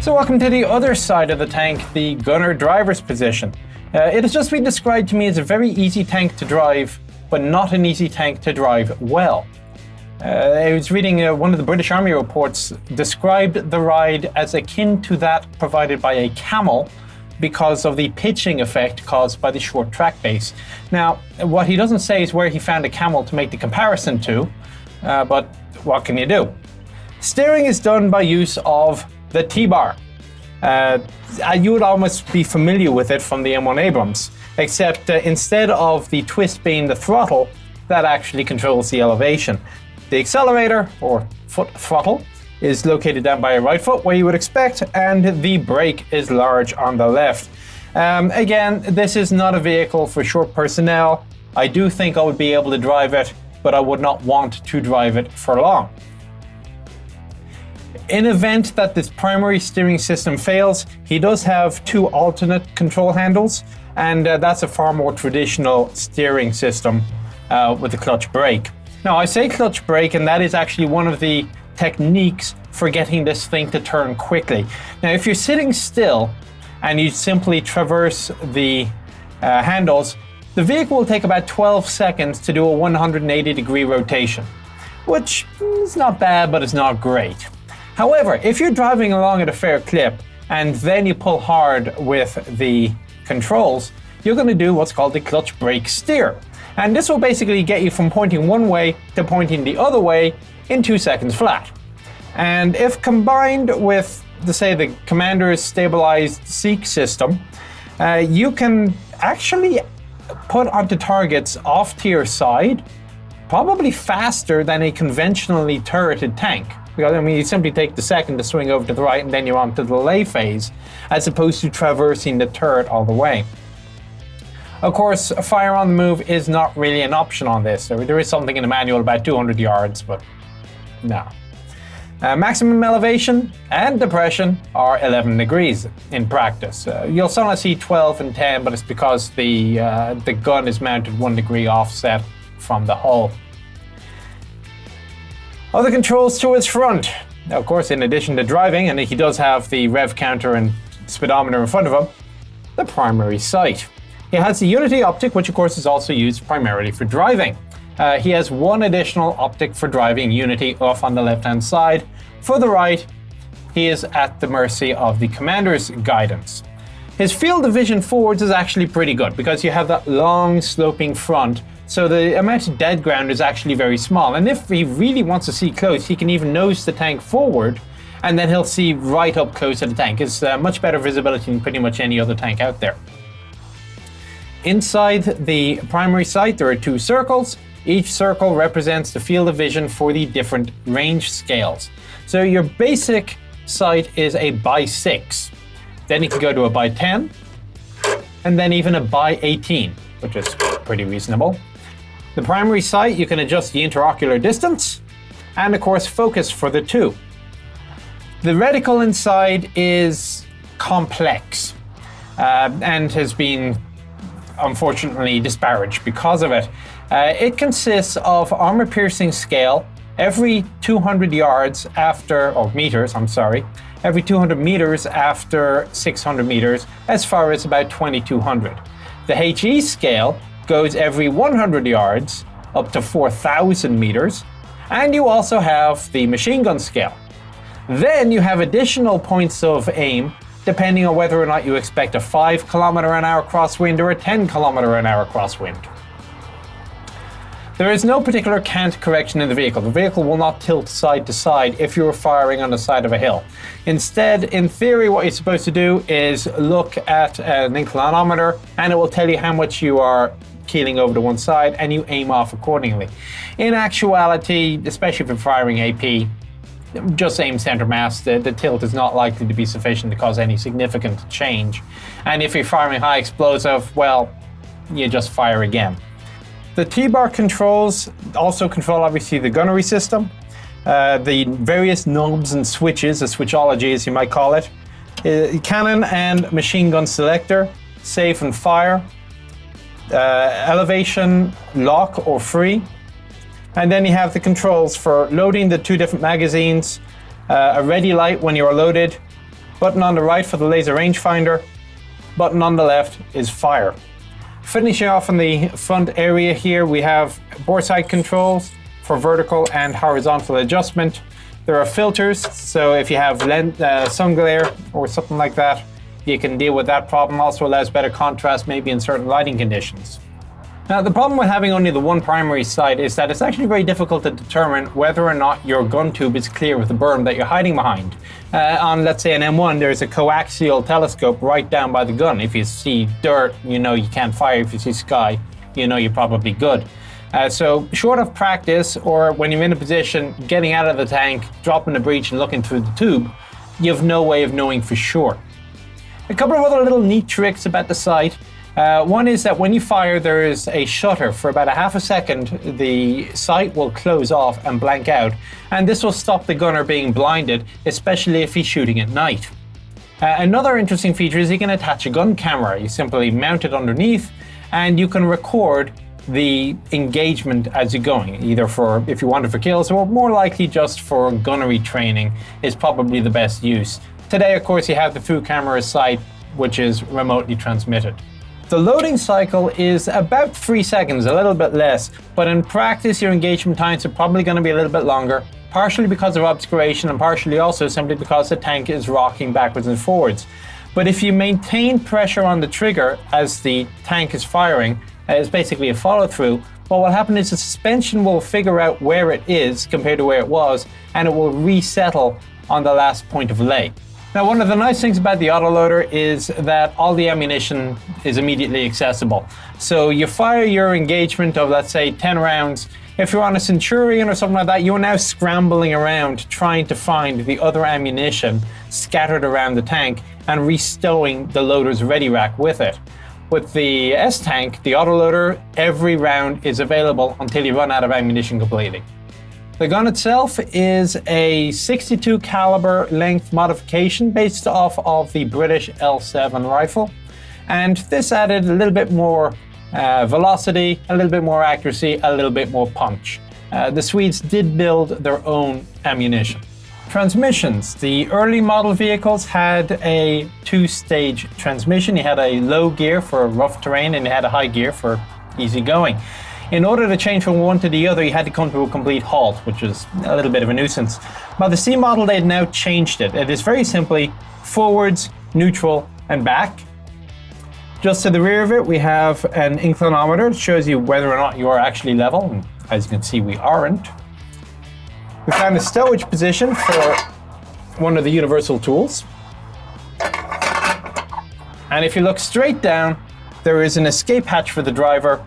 So welcome to the other side of the tank, the gunner driver's position. Uh, it has just been described to me as a very easy tank to drive, but not an easy tank to drive well. Uh, I was reading uh, one of the British Army reports described the ride as akin to that provided by a camel because of the pitching effect caused by the short track base. Now, what he doesn't say is where he found a camel to make the comparison to, uh, but what can you do? Steering is done by use of the T-bar. Uh, you would almost be familiar with it from the M1 Abrams, except uh, instead of the twist being the throttle, that actually controls the elevation. The accelerator, or foot throttle, is located down by your right foot, where you would expect, and the brake is large on the left. Um, again, this is not a vehicle for short personnel. I do think I would be able to drive it, but I would not want to drive it for long. In event that this primary steering system fails, he does have two alternate control handles, and uh, that's a far more traditional steering system uh, with the clutch brake. Now, I say clutch brake, and that is actually one of the techniques for getting this thing to turn quickly. Now, if you're sitting still and you simply traverse the uh, handles, the vehicle will take about 12 seconds to do a 180 degree rotation, which is not bad, but it's not great. However, if you're driving along at a fair clip and then you pull hard with the controls, you're going to do what's called the clutch brake steer. And this will basically get you from pointing one way to pointing the other way in two seconds flat. And if combined with, the, say, the commander's stabilized seek system, uh, you can actually put onto targets off to your side probably faster than a conventionally turreted tank. Because, I mean, you simply take the second to swing over to the right and then you're on to the lay phase, as opposed to traversing the turret all the way. Of course, fire on the move is not really an option on this. There is something in the manual about 200 yards, but no. Uh, maximum elevation and depression are 11 degrees in practice. Uh, you'll sometimes see 12 and 10, but it's because the, uh, the gun is mounted one degree offset from the hull. Other controls to its front. Now, of course, in addition to driving, and he does have the rev counter and speedometer in front of him, the primary sight. He has the Unity optic, which of course is also used primarily for driving. Uh, he has one additional optic for driving Unity off on the left-hand side. For the right, he is at the mercy of the commander's guidance. His field of vision forwards is actually pretty good because you have that long sloping front so the amount of dead ground is actually very small. And if he really wants to see close, he can even nose the tank forward and then he'll see right up close to the tank. It's uh, much better visibility than pretty much any other tank out there. Inside the primary sight, there are two circles. Each circle represents the field of vision for the different range scales. So your basic sight is a by 6. Then you can go to a by 10, and then even a by 18, which is pretty reasonable. The primary sight, you can adjust the interocular distance, and of course focus for the two. The reticle inside is complex uh, and has been unfortunately disparaged because of it. Uh, it consists of armor-piercing scale every 200 yards after, or meters, I'm sorry, every 200 meters after 600 meters, as far as about 2200. The HE scale goes every 100 yards up to 4,000 meters, and you also have the machine gun scale. Then you have additional points of aim depending on whether or not you expect a 5 kilometer an hour crosswind or a 10 kilometer an hour crosswind. There is no particular cant correction in the vehicle. The vehicle will not tilt side to side if you're firing on the side of a hill. Instead, in theory, what you're supposed to do is look at an inclinometer and it will tell you how much you are keeling over to one side and you aim off accordingly. In actuality, especially if you're firing AP, just aim center mass, the, the, tilt is not likely to be sufficient to cause any significant change. And if you're firing high explosive, well, you just fire again. The T-bar controls also control, obviously, the gunnery system, uh, the various knobs and switches, a switchology as you might call it, uh, cannon and machine gun selector, safe and fire, uh, elevation, lock or free. And then you have the controls for loading the two different magazines, uh, a ready light when you're loaded, button on the right for the laser rangefinder, button on the left is fire. Finishing off in the front area here, we have bore sight controls for vertical and horizontal adjustment. There are filters, so if you have lens, uh, sun glare or something like that, you can deal with that problem. Also allows better contrast maybe in certain lighting conditions. Now, the problem with having only the one primary sight is that it's actually very difficult to determine whether or not your gun tube is clear of the berm that you're hiding behind. Uh, on, let's say, an M1, there's a coaxial telescope right down by the gun. If you see dirt, you know you can't fire. If you see sky, you know you're probably good. Uh, so, short of practice, or when you're in a position getting out of the tank, dropping the breech, and looking through the tube, you have no way of knowing for sure. A couple of other little neat tricks about the sight uh, one is that when you fire, there is a shutter. For about a half a second, the sight will close off and blank out, and this will stop the gunner being blinded, especially if he's shooting at night. Uh, another interesting feature is you can attach a gun camera. You simply mount it underneath, and you can record the engagement as you're going, either for if you want it for kills or more likely just for gunnery training is probably the best use. Today, of course, you have the full camera sight, which is remotely transmitted. The loading cycle is about three seconds, a little bit less, but in practice your engagement times are probably going to be a little bit longer, partially because of obscuration and partially also simply because the tank is rocking backwards and forwards. But if you maintain pressure on the trigger as the tank is firing, it's basically a follow through, but what will happen is the suspension will figure out where it is compared to where it was, and it will resettle on the last point of lay. Now, one of the nice things about the autoloader is that all the ammunition is immediately accessible. So you fire your engagement of, let's say, 10 rounds. If you're on a Centurion or something like that, you're now scrambling around trying to find the other ammunition scattered around the tank and restowing the loader's ready rack with it. With the S-Tank, the autoloader, every round is available until you run out of ammunition completely. The gun itself is a 62 caliber length modification based off of the British L7 rifle. And this added a little bit more uh, velocity, a little bit more accuracy, a little bit more punch. Uh, the Swedes did build their own ammunition. Transmissions. The early model vehicles had a two-stage transmission. You had a low gear for rough terrain and you had a high gear for easy going. In order to change from one to the other, you had to come to a complete halt, which is a little bit of a nuisance. By the C model, they had now changed it. It is very simply forwards, neutral, and back. Just to the rear of it, we have an inclinometer. It shows you whether or not you are actually level. And as you can see, we aren't. We found a stowage position for one of the universal tools. And if you look straight down, there is an escape hatch for the driver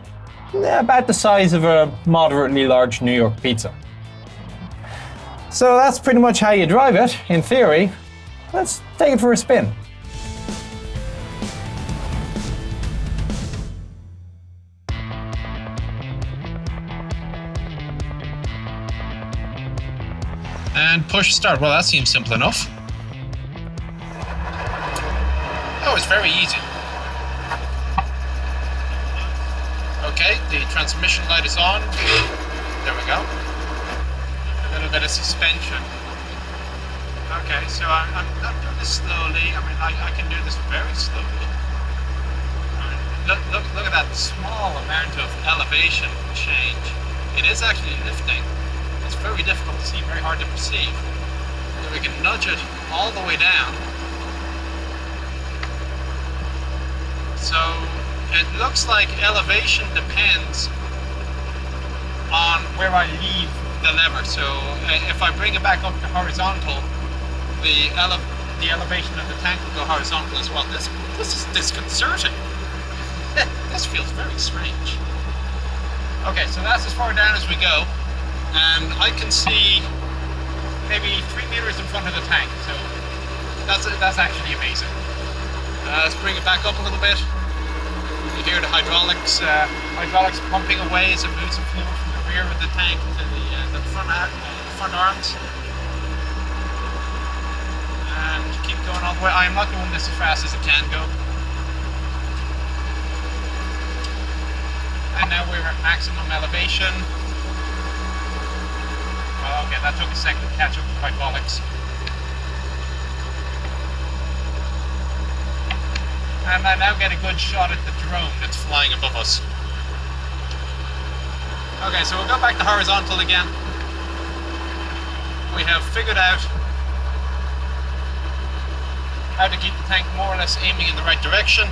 about the size of a moderately large New York pizza. So that's pretty much how you drive it, in theory. Let's take it for a spin. And push start. Well, that seems simple enough. Oh, it's very easy. Okay, the transmission light is on. There we go. A little bit of suspension. Okay, so I'm, I'm not doing this slowly. I mean, I, I can do this very slowly. look, look, look at that small amount of elevation change. It is actually lifting. It's very difficult to see, very hard to perceive. So we can nudge it all the way down. So it looks like elevation depends on where I leave the lever. So uh, if I bring it back up to horizontal, the, ele the elevation of the tank will go horizontal as well. This, this is disconcerting. this feels very strange. Okay, so that's as far down as we go. And I can see maybe three meters in front of the tank. So that's, that's actually amazing. Uh, let's bring it back up a little bit. You hear the hydraulics uh, hydraulics pumping away as it moves the fuel from the rear of the tank to the, uh, the front, uh, front arms. And keep going all the way. I am not going this as fast as it can go. And now we're at maximum elevation. Well, okay, that took a second to catch up with hydraulics. And I now get a good shot at the drone that's flying above us. Okay, so we'll go back to horizontal again. We have figured out how to keep the tank more or less aiming in the right direction.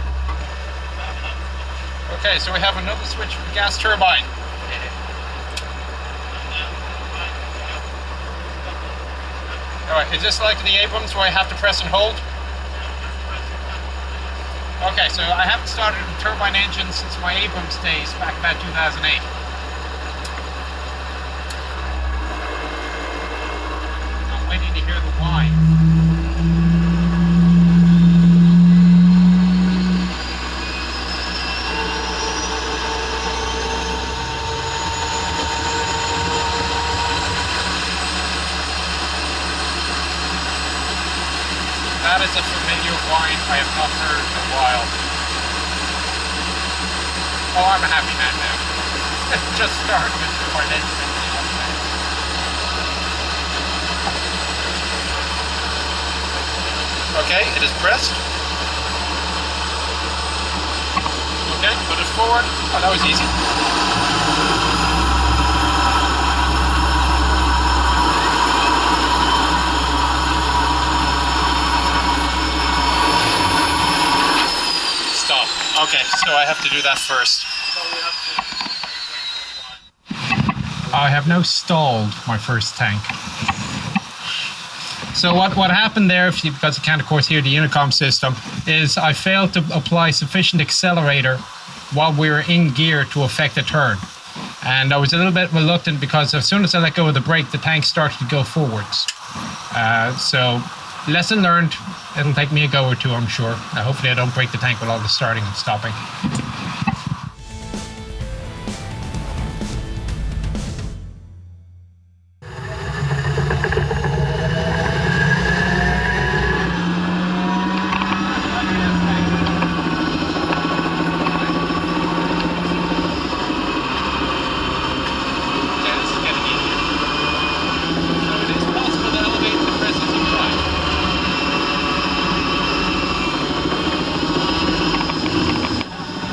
Okay, so we have another switch for the gas turbine. Alright, is this like the Abrams where I have to press and hold? Okay, so I haven't started a turbine engine since my Abrams days back about 2008. I'm waiting to hear the whine. That is a familiar whine I have not heard in a while. Oh, I'm a happy man now. Just start with the financial Okay, it is pressed. Okay, put it forward. Oh, that was easy. Stop. Okay, so I have to do that first. I have now stalled my first tank. So what, what happened there, if you, because you can't of course hear the intercom system, is I failed to apply sufficient accelerator while we were in gear to affect a turn. And I was a little bit reluctant because as soon as I let go of the brake, the tank started to go forwards. Uh, so lesson learned. It'll take me a go or two, I'm sure. Hopefully I don't break the tank with all the starting and stopping. Okay, this is getting easier. So it is possible to elevate the press as you drive.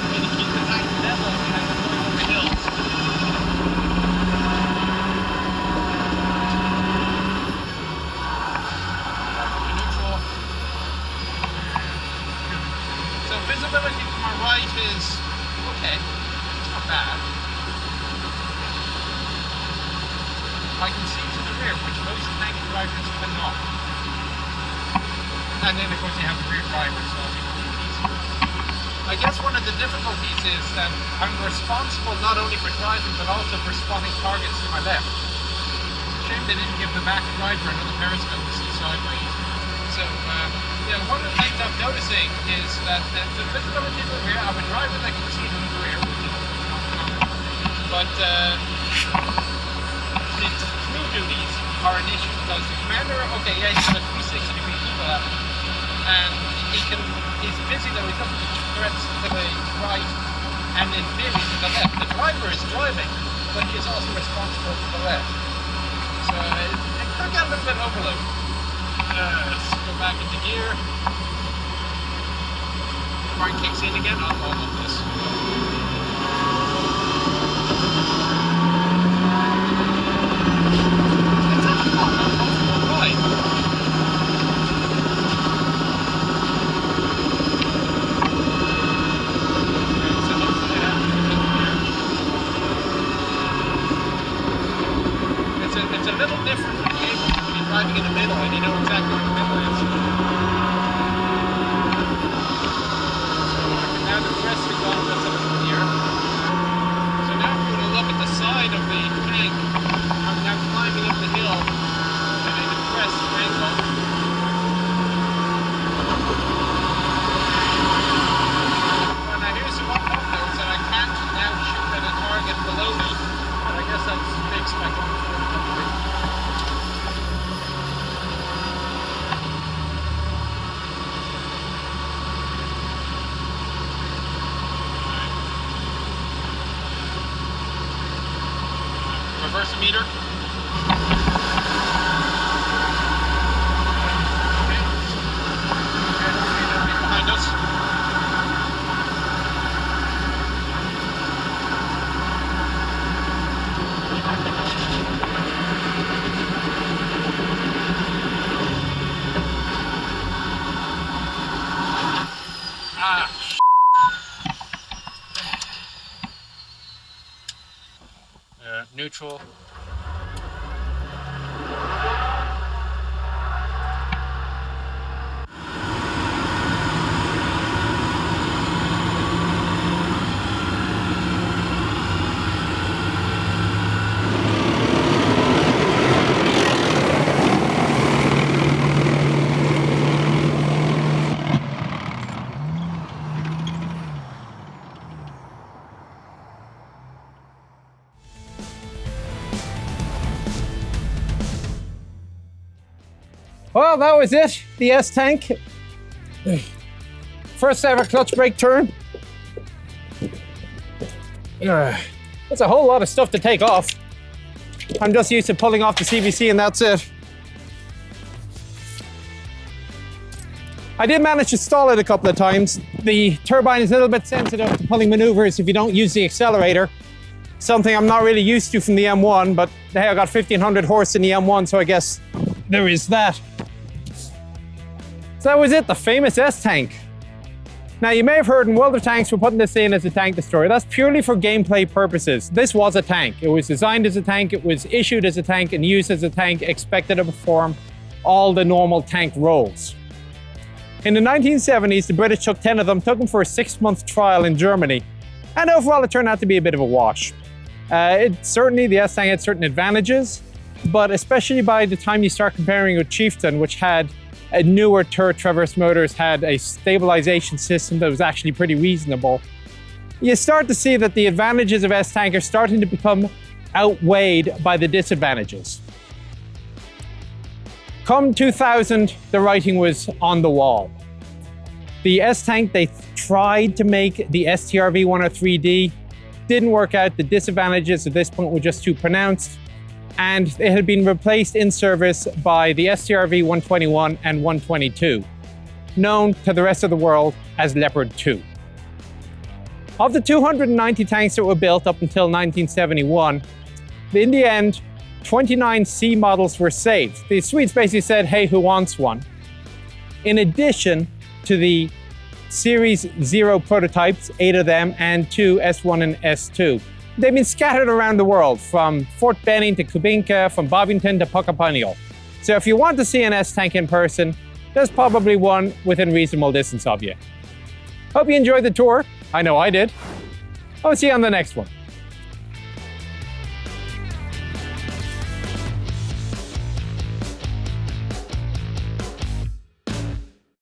And to keep the tank level as you're going over hills. Neutral. So visibility to my right is okay. It's not bad. I can see to the rear, which most tank drivers cannot. And then, of course, you have the rear driver, so it's easier. I guess one of the difficulties is that I'm responsible not only for driving, but also for spotting targets to my left. Shame they didn't give the back driver another periscope to see sideways. So, uh, yeah, one of the things I'm noticing is that the, the visibility to the rear, I'm a driver that can see to the rear. But, uh, the crew duties are an issue because the commander, okay, yeah, he's got a 360 degree eagle at and he can, he's busy though, he's for threats to the right and in theory to the left. The driver is driving, but he is also responsible for the left. So it, it could get a little bit overload. Uh, let's go back into gear. Brian kicks in again. I'll hold this. It's actually not an uncomfortable ride. It's a, it's a little different from the Abrams when you're driving in the middle and you know exactly where the middle is. So I can now depress the gauntlets a little here. So now if you were to look at the side of the tank, I'm now climbing up the hill and I depress the angle. Well, now here's one note that I can't now shoot at a target below me, but I guess that's fixed by going forward a little bit. Reverse the meter. Okay. Behind us. uh, Uh, neutral. Well, that was it. The S tank. First ever clutch brake turn. That's a whole lot of stuff to take off. I'm just used to pulling off the CVC and that's it. I did manage to stall it a couple of times. The turbine is a little bit sensitive to pulling maneuvers if you don't use the accelerator. Something I'm not really used to from the M1, but hey, I got 1500 horse in the M1, so I guess there is that. So that was it, the famous S-Tank. Now you may have heard in World of Tanks we're putting this in as a tank destroyer. That's purely for gameplay purposes. This was a tank. It was designed as a tank, it was issued as a tank and used as a tank, expected to perform all the normal tank roles. In the 1970s, the British took 10 of them, took them for a six-month trial in Germany, and overall it turned out to be a bit of a wash. Uh, it, certainly the S-Tank had certain advantages, but especially by the time you start comparing with Chieftain, which had a newer turret traverse motors, had a stabilization system that was actually pretty reasonable, you start to see that the advantages of S-Tank are starting to become outweighed by the disadvantages. Come 2000, the writing was on the wall. The S-Tank, they tried to make the STRV 103D, didn't work out. The disadvantages at this point were just too pronounced and it had been replaced in service by the STRV 121 and 122, known to the rest of the world as Leopard 2. Of the 290 tanks that were built up until 1971, in the end, 29 C models were saved. The Swedes basically said, hey, who wants one? In addition to the Series 0 prototypes, eight of them, and two S1 and S2. They've been scattered around the world, from Fort Benning to Kubinka, from Bovington to Puckapunyal. So if you want to see an S-Tank in person, there's probably one within reasonable distance of you. Hope you enjoyed the tour. I know I did. I'll see you on the next one.